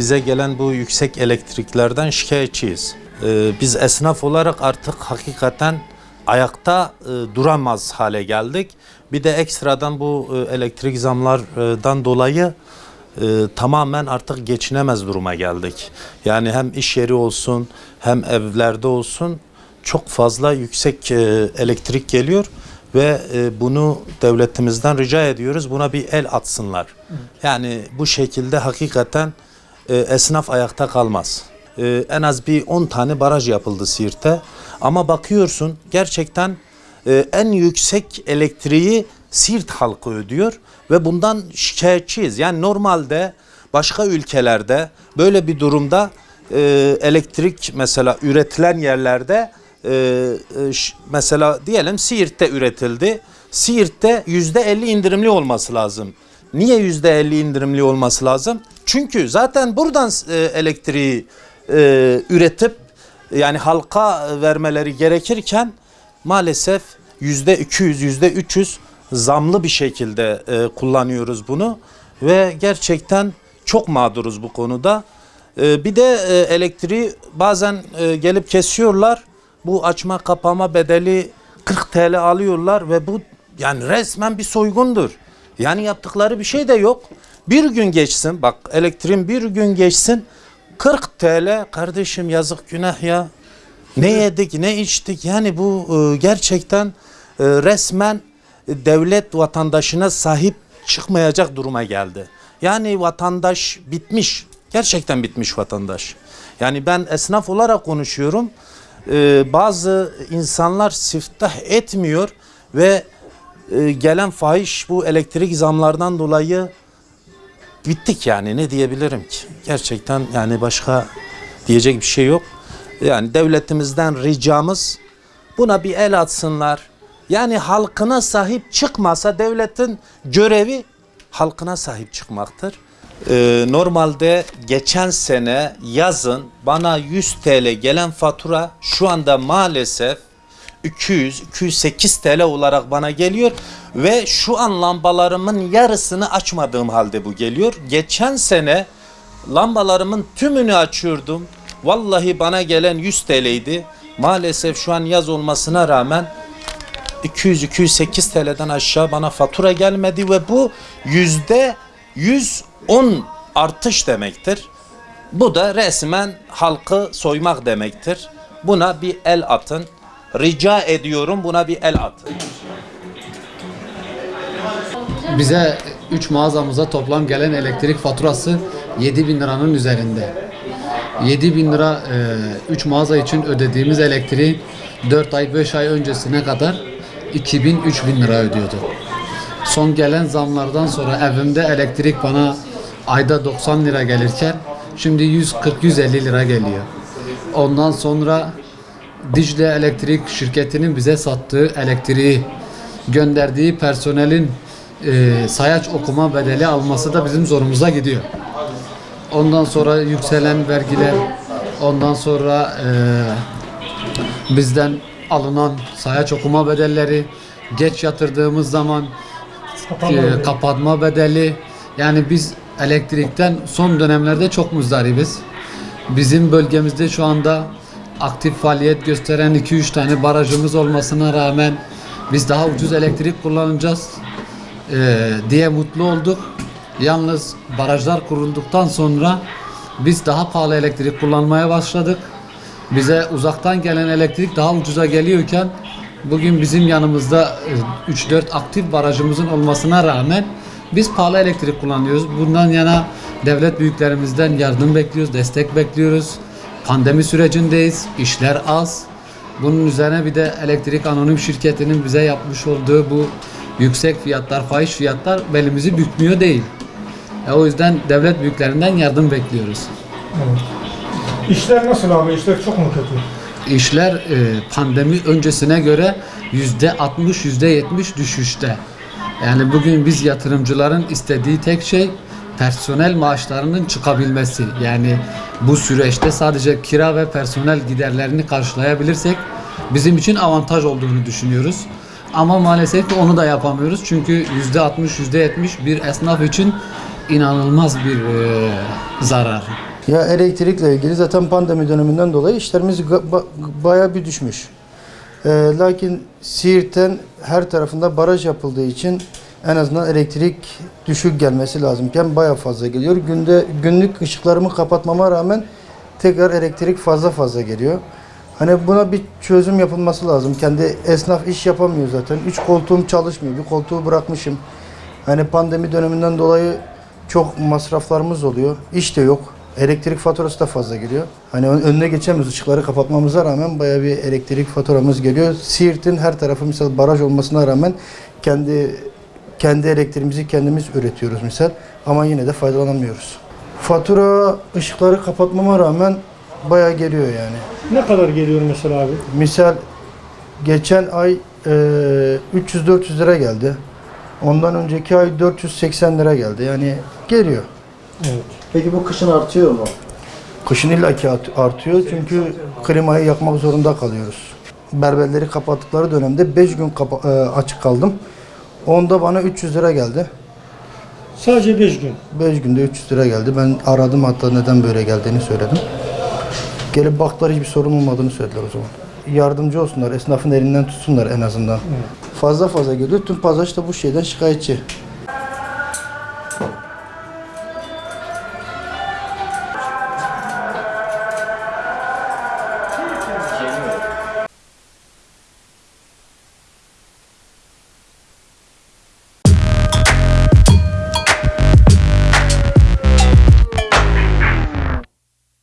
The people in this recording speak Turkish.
bize gelen bu yüksek elektriklerden şikayetçiyiz. Ee, biz esnaf olarak artık hakikaten ayakta e, duramaz hale geldik. Bir de ekstradan bu e, elektrik zamlardan dolayı e, tamamen artık geçinemez duruma geldik. Yani hem iş yeri olsun hem evlerde olsun çok fazla yüksek e, elektrik geliyor ve e, bunu devletimizden rica ediyoruz. Buna bir el atsınlar. Yani bu şekilde hakikaten e, esnaf ayakta kalmaz. E, en az bir 10 tane baraj yapıldı Siirt'te. Ama bakıyorsun gerçekten e, en yüksek elektriği Siirt halkı ödüyor ve bundan şikayetçiyiz. Yani normalde başka ülkelerde böyle bir durumda elektrik mesela üretilen yerlerde mesela diyelim Siirt'te üretildi. Siirt'te yüzde 50 indirimli olması lazım. Niye yüzde 50 indirimli olması lazım? Çünkü zaten buradan e, elektriği e, üretip yani halka vermeleri gerekirken maalesef yüzde 200 yüzde 300 zamlı bir şekilde e, kullanıyoruz bunu ve gerçekten çok mağduruz bu konuda. Bir de elektriği bazen gelip kesiyorlar. Bu açma kapama bedeli 40 TL alıyorlar ve bu yani resmen bir soygundur. Yani yaptıkları bir şey de yok. Bir gün geçsin bak elektriğin bir gün geçsin 40 TL kardeşim yazık günah ya. Ne yedik ne içtik yani bu e, gerçekten e, resmen devlet vatandaşına sahip çıkmayacak duruma geldi. Yani vatandaş bitmiş. Gerçekten bitmiş vatandaş. Yani ben esnaf olarak konuşuyorum. E, bazı insanlar siftah etmiyor ve e, gelen fahiş bu elektrik zamlardan dolayı bittik yani ne diyebilirim ki? Gerçekten yani başka diyecek bir şey yok. Yani devletimizden ricamız buna bir el atsınlar. Yani halkına sahip çıkmasa devletin görevi halkına sahip çıkmaktır. Ee, normalde geçen sene yazın bana 100 TL gelen fatura şu anda maalesef 200-208 TL olarak bana geliyor ve şu an lambalarımın yarısını açmadığım halde bu geliyor. Geçen sene lambalarımın tümünü açıyordum. Vallahi bana gelen 100 TL'ydi. Maalesef şu an yaz olmasına rağmen 200-208 TL'den aşağı bana fatura gelmedi ve bu yüzde 110 artış demektir. Bu da resmen halkı soymak demektir. Buna bir el atın. Rica ediyorum buna bir el atın. Bize 3 mağazamıza toplam gelen elektrik faturası 7 bin liranın üzerinde. 7 bin lira 3 mağaza için ödediğimiz elektriği 4 ay 5 ay öncesine kadar 2000-3000 lira ödüyordu. Son gelen zamlardan sonra evimde elektrik bana ayda 90 lira gelirken şimdi 140-150 lira geliyor. Ondan sonra Dicle Elektrik şirketinin bize sattığı elektriği gönderdiği personelin e, sayaç okuma bedeli alması da bizim zorumuza gidiyor. Ondan sonra yükselen vergiler, ondan sonra e, bizden alınan sayaç okuma bedelleri, geç yatırdığımız zaman e, kapatma bedeli. Yani biz elektrikten son dönemlerde çok muzdaribiz. Bizim bölgemizde şu anda aktif faaliyet gösteren 2-3 tane barajımız olmasına rağmen biz daha ucuz elektrik kullanacağız e, diye mutlu olduk. Yalnız barajlar kurulduktan sonra biz daha pahalı elektrik kullanmaya başladık. Bize uzaktan gelen elektrik daha ucuza geliyorken bugün bizim yanımızda e, 3-4 aktif barajımızın olmasına rağmen biz pahalı elektrik kullanıyoruz. Bundan yana devlet büyüklerimizden yardım bekliyoruz, destek bekliyoruz. Pandemi sürecindeyiz, işler az. Bunun üzerine bir de elektrik anonim şirketinin bize yapmış olduğu bu yüksek fiyatlar, fahiş fiyatlar belimizi bükmüyor değil. E, o yüzden devlet büyüklerinden yardım bekliyoruz. İşler nasıl abi? İşler çok mu kötü? İşler e, pandemi öncesine göre yüzde 60 yüzde 70 düşüşte. Yani bugün biz yatırımcıların istediği tek şey personel maaşlarının çıkabilmesi. Yani bu süreçte sadece kira ve personel giderlerini karşılayabilirsek bizim için avantaj olduğunu düşünüyoruz. Ama maalesef onu da yapamıyoruz. Çünkü yüzde 60 yüzde 70 bir esnaf için inanılmaz bir e, zarar. Ya elektrikle ilgili zaten pandemi döneminden dolayı işlerimiz ba- bayağı bir düşmüş. Ee, lakin Siirt'ten her tarafında baraj yapıldığı için en azından elektrik düşük gelmesi lazımken bayağı fazla geliyor. Günde günlük ışıklarımı kapatmama rağmen tekrar elektrik fazla fazla geliyor. Hani buna bir çözüm yapılması lazım. Kendi esnaf iş yapamıyor zaten. Üç koltuğum çalışmıyor. Bir koltuğu bırakmışım. Hani pandemi döneminden dolayı çok masraflarımız oluyor. İş de yok. Elektrik faturası da fazla geliyor. Hani ön- önüne geçemiyoruz. Işıkları kapatmamıza rağmen bayağı bir elektrik faturamız geliyor. Siirt'in her tarafı misal baraj olmasına rağmen kendi kendi elektriğimizi kendimiz üretiyoruz misal ama yine de faydalanamıyoruz. Fatura ışıkları kapatmama rağmen bayağı geliyor yani. Ne kadar geliyor mesela abi? Misal geçen ay e, 300-400 lira geldi. Ondan önceki ay 480 lira geldi. Yani geliyor. Evet. Peki bu kışın artıyor mu? Kışın illaki art- artıyor çünkü klimayı yakmak zorunda kalıyoruz. Berberleri kapattıkları dönemde 5 gün kapa- e, açık kaldım. Onda bana 300 lira geldi. Sadece 5 gün. 5 günde 300 lira geldi. Ben aradım hatta neden böyle geldiğini söyledim. Gelip baktılar hiçbir sorun olmadığını söylediler o zaman. Yardımcı olsunlar, esnafın elinden tutsunlar en azından. Fazla fazla geliyor. Tüm pazar işte bu şeyden şikayetçi.